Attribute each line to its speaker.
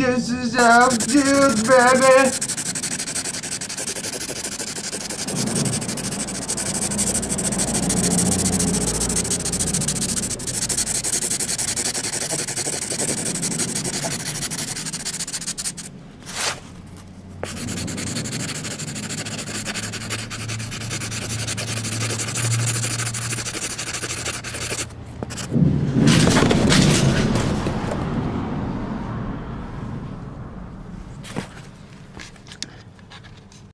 Speaker 1: This is how good, baby.